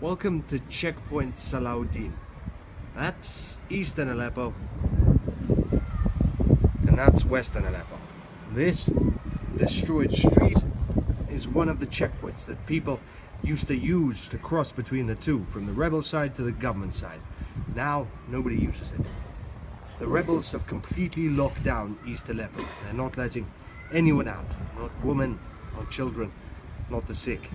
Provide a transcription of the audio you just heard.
Welcome to Checkpoint Salahuddin. That's eastern Aleppo, and that's western Aleppo. This destroyed street is one of the checkpoints that people used to use to cross between the two, from the rebel side to the government side. Now, nobody uses it. The rebels have completely locked down East Aleppo. They're not letting anyone out, not women, not children, not the sick.